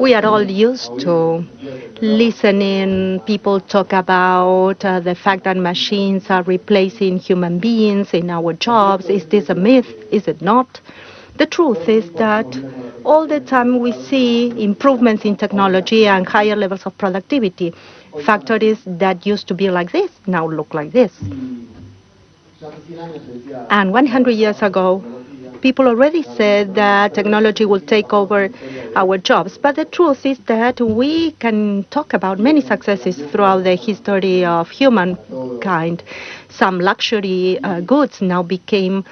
We are all used to listening people talk about uh, the fact that machines are replacing human beings in our jobs. Is this a myth? Is it not? The truth is that all the time we see improvements in technology and higher levels of productivity. Factories that used to be like this now look like this. And 100 years ago, people already said that technology will take over our jobs. But the truth is that we can talk about many successes throughout the history of humankind. Some luxury uh, goods now became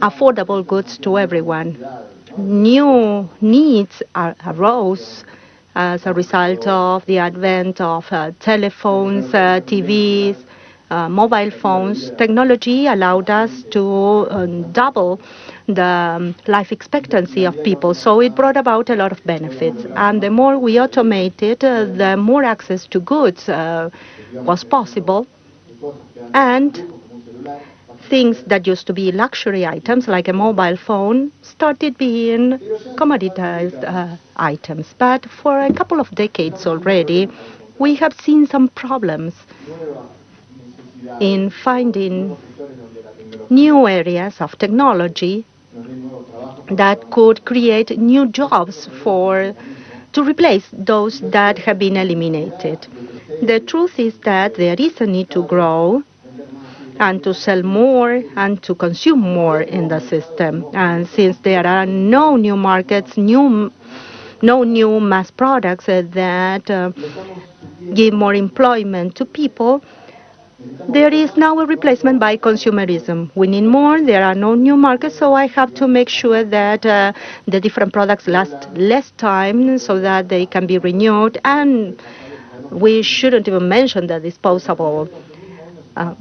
affordable goods to everyone. New needs are, arose as a result of the advent of uh, telephones, uh, TVs, uh, mobile phones, technology allowed us to um, double the um, life expectancy of people. So it brought about a lot of benefits. And the more we automated, uh, the more access to goods uh, was possible. And things that used to be luxury items, like a mobile phone, started being commoditized uh, items. But for a couple of decades already, we have seen some problems in finding new areas of technology that could create new jobs for to replace those that have been eliminated. The truth is that there is a need to grow and to sell more and to consume more in the system. And since there are no new markets, new no new mass products that uh, give more employment to people, there is now a replacement by consumerism. We need more, there are no new markets, so I have to make sure that uh, the different products last less time so that they can be renewed. And we shouldn't even mention the disposable uh,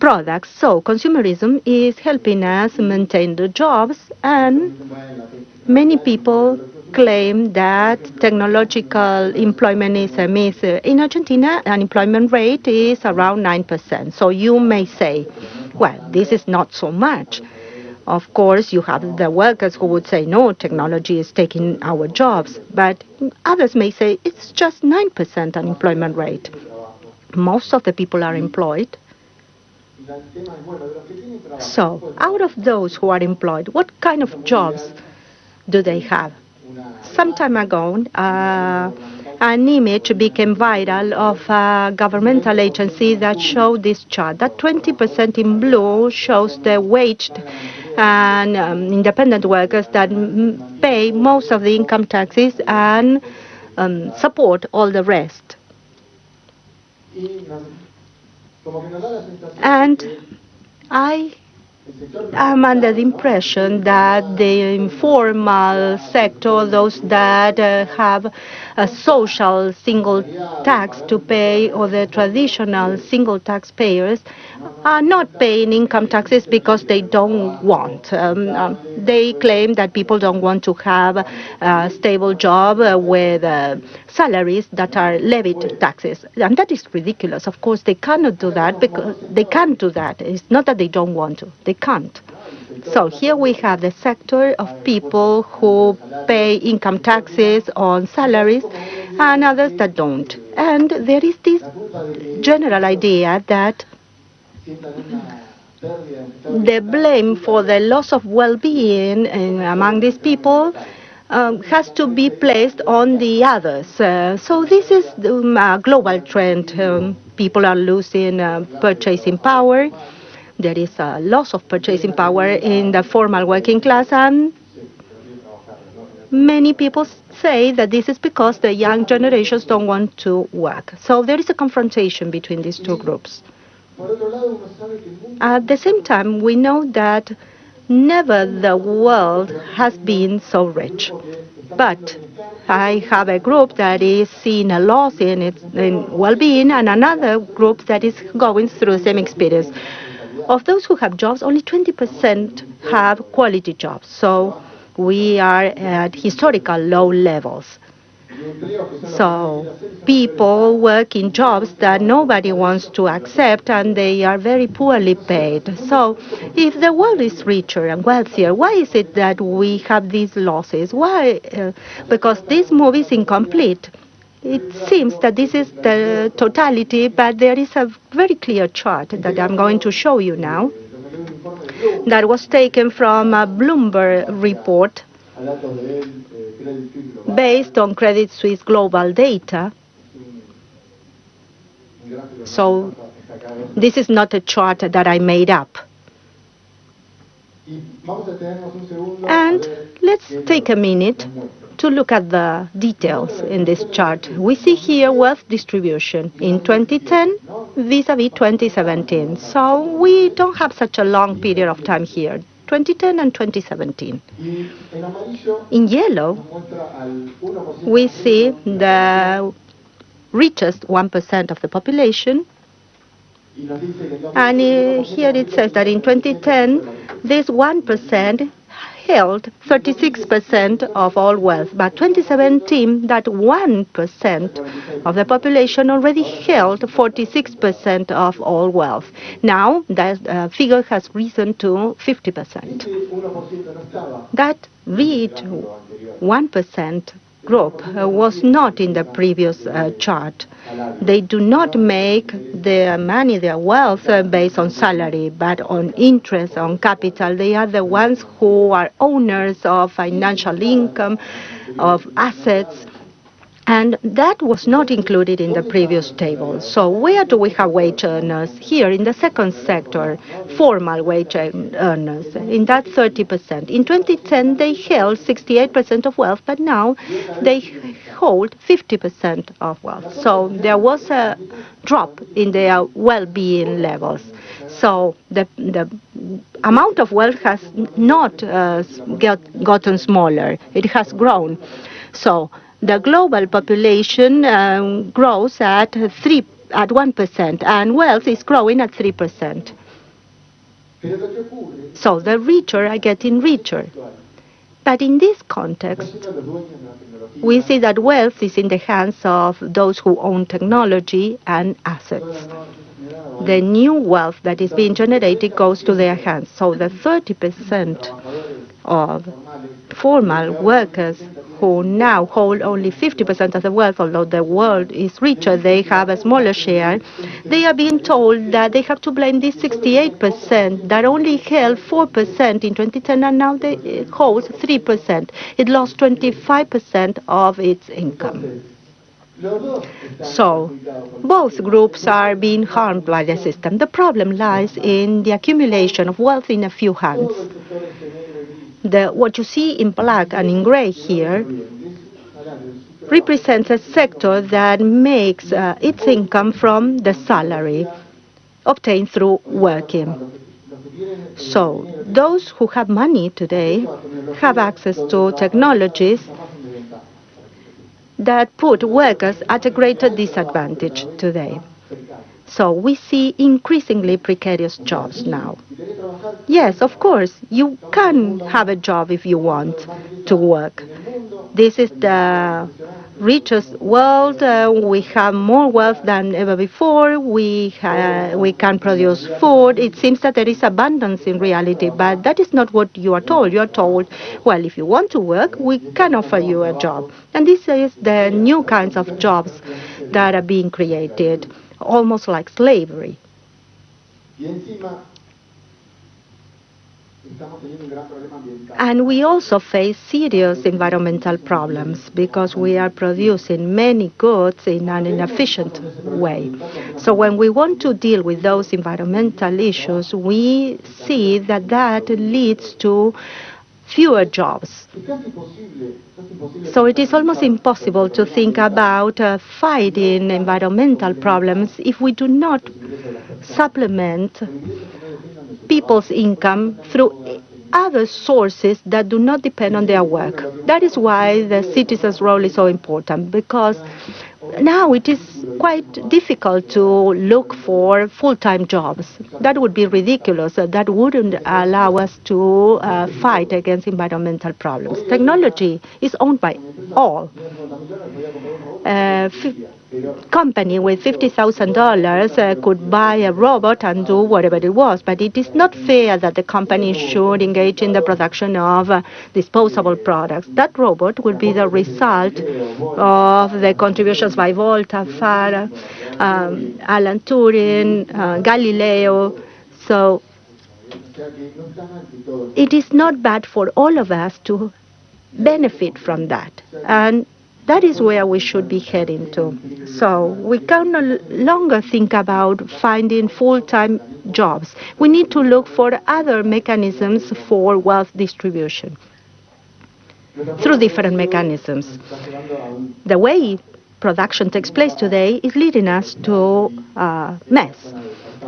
products. So consumerism is helping us maintain the jobs, and many people claim that technological employment is a myth. In Argentina, unemployment rate is around 9%. So you may say, well, this is not so much. Of course, you have the workers who would say, no, technology is taking our jobs. But others may say, it's just 9% unemployment rate. Most of the people are employed. So, out of those who are employed, what kind of jobs do they have? Some time ago, uh, an image became viral of a governmental agency that showed this chart. That 20% in blue shows the waged and um, independent workers that pay most of the income taxes and um, support all the rest. And I I'm under the impression that the informal sector, those that uh, have a social single tax to pay, or the traditional single taxpayers, are not paying income taxes because they don't want. Um, um, they claim that people don't want to have a stable job uh, with uh, salaries that are levied taxes. And that is ridiculous. Of course, they cannot do that because they can't do that. It's not that they don't want to, they can't. So here we have the sector of people who pay income taxes on salaries and others that don't. And there is this general idea that the blame for the loss of well-being among these people um, has to be placed on the others. Uh, so this is um, a global trend. Um, people are losing uh, purchasing power. There is a loss of purchasing power in the formal working class, and many people say that this is because the young generations don't want to work. So there is a confrontation between these two groups. At the same time, we know that never the world has been so rich. But I have a group that is seeing a loss in its in well-being and another group that is going through the same experience. Of those who have jobs, only 20% have quality jobs. So we are at historical low levels. So people work in jobs that nobody wants to accept and they are very poorly paid. So if the world is richer and wealthier, why is it that we have these losses? Why? Uh, because this move is incomplete. It seems that this is the totality, but there is a very clear chart that I'm going to show you now that was taken from a Bloomberg report based on Credit Suisse global data. So this is not a chart that I made up. And let's take a minute to look at the details in this chart. We see here wealth distribution in 2010 vis-à-vis -vis 2017. So we don't have such a long period of time here. 2010 and 2017. In yellow, we see the richest 1% of the population. And here it says that in 2010, this 1% held 36% of all wealth. By 2017, that 1% of the population already held 46% of all wealth. Now, that uh, figure has risen to 50%. That reached 1% group uh, was not in the previous uh, chart. They do not make their money, their wealth uh, based on salary, but on interest, on capital. They are the ones who are owners of financial income, of assets, and that was not included in the previous table. So where do we have wage earners? Here in the second sector, formal wage earners, in that 30%. In 2010, they held 68% of wealth, but now they hold 50% of wealth. So there was a drop in their well-being levels. So the, the amount of wealth has not uh, get, gotten smaller. It has grown. So the global population um, grows at 3 at 1% and wealth is growing at 3%. So the richer are getting richer. But in this context, we see that wealth is in the hands of those who own technology and assets. The new wealth that is being generated goes to their hands. So the 30% of formal workers who now hold only 50% of the wealth, although the world is richer, they have a smaller share. They are being told that they have to blame this 68% that only held 4% in 2010 and now they hold 3%. It lost 25% of its income. So both groups are being harmed by the system. The problem lies in the accumulation of wealth in a few hands. The, what you see in black and in gray here represents a sector that makes uh, its income from the salary obtained through working. So those who have money today have access to technologies that put workers at a greater disadvantage today. So we see increasingly precarious jobs now. Yes, of course, you can have a job if you want to work. This is the richest world. Uh, we have more wealth than ever before. We, uh, we can produce food. It seems that there is abundance in reality, but that is not what you are told. You are told, well, if you want to work, we can offer you a job. And this is the new kinds of jobs that are being created almost like slavery. And we also face serious environmental problems because we are producing many goods in an inefficient way. So when we want to deal with those environmental issues, we see that that leads to fewer jobs. So it is almost impossible to think about uh, fighting environmental problems if we do not supplement people's income through other sources that do not depend on their work. That is why the citizen's role is so important, because now it is quite difficult to look for full-time jobs. That would be ridiculous. That wouldn't allow us to uh, fight against environmental problems. Technology is owned by all. Uh, company with $50,000 uh, could buy a robot and do whatever it was, but it is not fair that the company should engage in the production of uh, disposable products. That robot will be the result of the contributions by Volta, Faraday, um, Alan Turing, uh, Galileo. So it is not bad for all of us to benefit from that. And that is where we should be heading to. So we can no longer think about finding full-time jobs. We need to look for other mechanisms for wealth distribution through different mechanisms. The way production takes place today is leading us to a mess.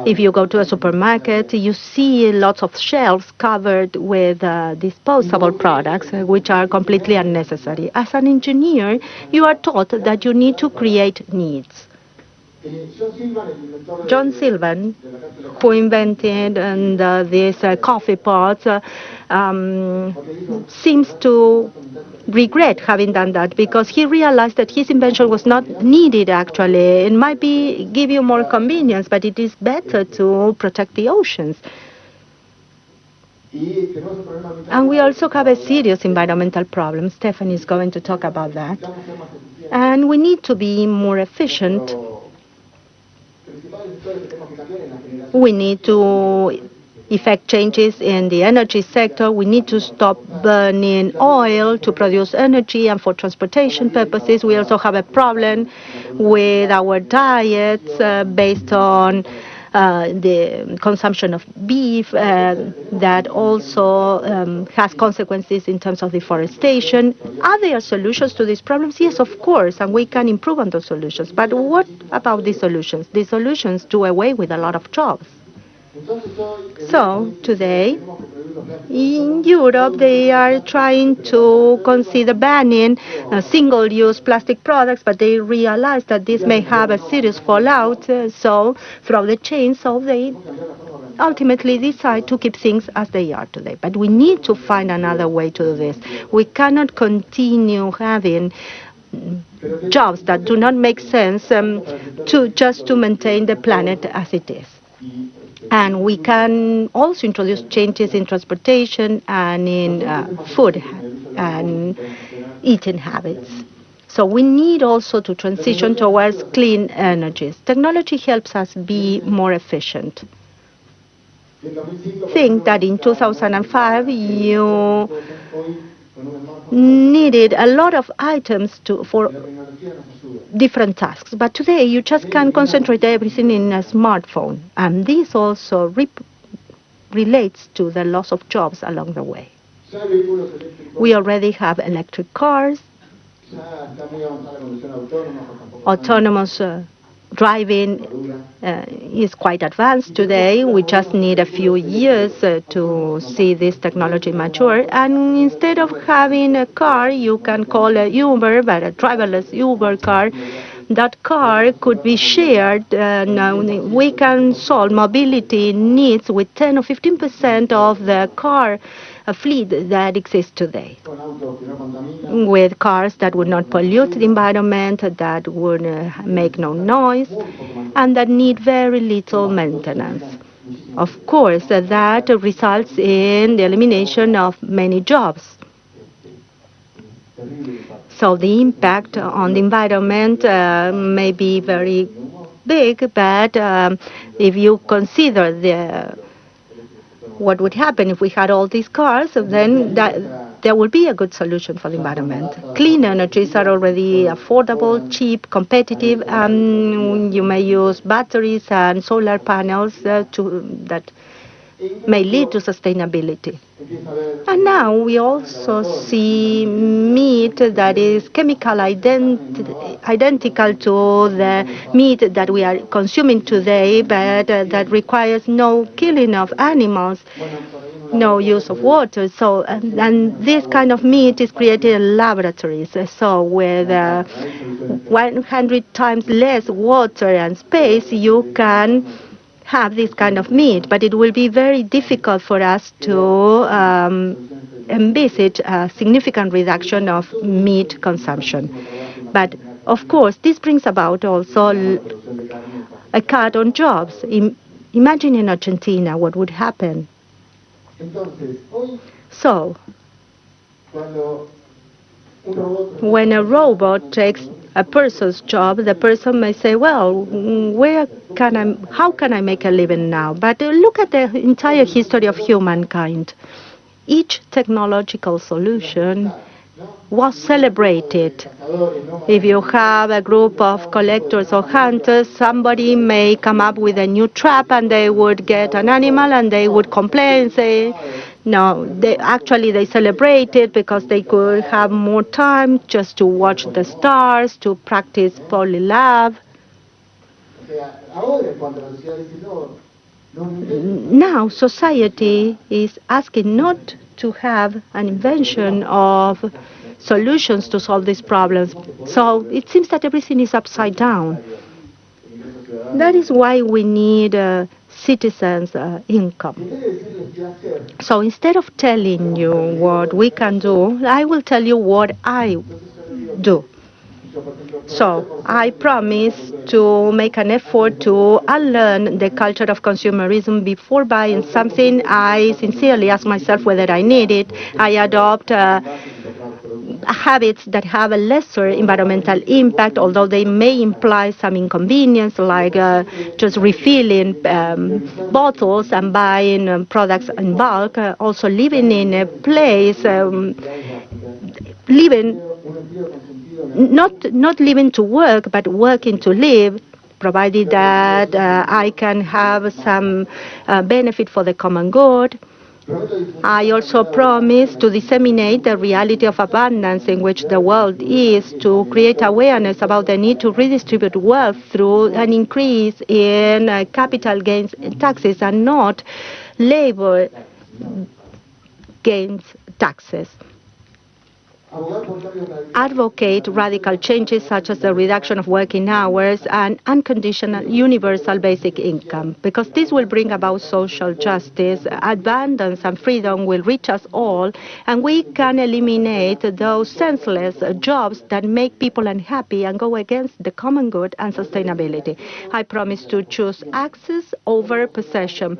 If you go to a supermarket, you see lots of shelves covered with uh, disposable products, uh, which are completely unnecessary. As an engineer, you are taught that you need to create needs. John Sylvan, who invented and, uh, uh, coffee pots, uh, um, seems to regret having done that because he realized that his invention was not needed actually. It might be give you more convenience, but it is better to protect the oceans. And we also have a serious environmental problem. Stephanie is going to talk about that. And we need to be more efficient. We need to effect changes in the energy sector. We need to stop burning oil to produce energy and for transportation purposes. We also have a problem with our diets uh, based on the consumption of beef uh, that also um, has consequences in terms of deforestation. Are there solutions to these problems? Yes, of course, and we can improve on those solutions. But what about these solutions? These solutions do away with a lot of jobs. So today, in Europe, they are trying to consider banning uh, single-use plastic products, but they realize that this may have a serious fallout. Uh, so throughout the chain, so they ultimately decide to keep things as they are today. But we need to find another way to do this. We cannot continue having jobs that do not make sense um, to just to maintain the planet as it is. And we can also introduce changes in transportation and in uh, food and eating habits. So we need also to transition towards clean energies. Technology helps us be more efficient. Think that in 2005 you needed a lot of items to, for different tasks. But today you just can concentrate everything in a smartphone. And this also relates to the loss of jobs along the way. We already have electric cars, autonomous uh, driving uh, is quite advanced today. We just need a few years uh, to see this technology mature. And instead of having a car, you can call a Uber, but a driverless Uber car. That car could be shared, and we can solve mobility needs with 10 or 15 percent of the car a fleet that exists today with cars that would not pollute the environment, that would uh, make no noise, and that need very little maintenance. Of course, that results in the elimination of many jobs. So the impact on the environment uh, may be very big, but um, if you consider the what would happen if we had all these cars, then that, there will be a good solution for the environment. Clean energies are already affordable, cheap, competitive, and you may use batteries and solar panels uh, to, that may lead to sustainability. And now we also see meat that is chemical ident identical to the meat that we are consuming today, but uh, that requires no killing of animals. no use of water. So, and, and this kind of meat is created in laboratories. So, with uh, 100 times less water and space, you can have this kind of meat, but it will be very difficult for us to um, envisage a significant reduction of meat consumption. But of course, this brings about also a cut on jobs. imagine in Argentina what would happen. So, when a robot takes a person's job, the person may say, well, where can I, how can I make a living now? But uh, look at the entire history of humankind. Each technological solution was celebrated. If you have a group of collectors or hunters, somebody may come up with a new trap and they would get an animal and they would complain, say, no, they actually they celebrated because they could have more time just to watch the stars, to practice poly love. Now society is asking not to have an invention of solutions to solve these problems. So it seems that everything is upside down. That is why we need uh, citizens' uh, income. So instead of telling you what we can do, I will tell you what I do. So I promise to make an effort to unlearn the culture of consumerism before buying something. I sincerely ask myself whether I need it. I adopt uh, habits that have a lesser environmental impact, although they may imply some inconvenience, like uh, just refilling um, bottles and buying um, products in bulk. Uh, also living in a place, um, living not not living to work, but working to live, provided that uh, I can have some uh, benefit for the common good. I also promise to disseminate the reality of abundance in which the world is, to create awareness about the need to redistribute wealth through an increase in uh, capital gains taxes and not labor gains taxes advocate radical changes such as the reduction of working hours and unconditional universal basic income, because this will bring about social justice, abundance and freedom will reach us all, and we can eliminate those senseless jobs that make people unhappy and go against the common good and sustainability. I promise to choose access over possession.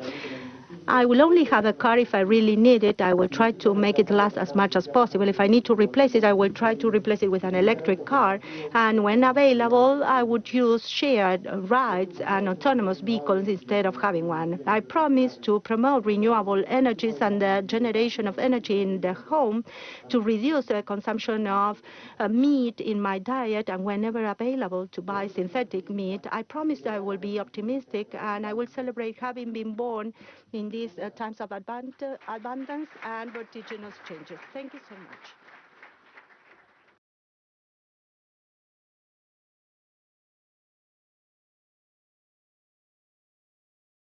I will only have a car if I really need it. I will try to make it last as much as possible. If I need to replace it, I will try to replace it with an electric car. And when available, I would use shared rides and autonomous vehicles instead of having one. I promise to promote renewable energies and the generation of energy in the home to reduce the consumption of uh, meat in my diet and whenever available to buy synthetic meat. I promise I will be optimistic and I will celebrate having been born in these uh, times of abundance and vertiginous changes. Thank you so much.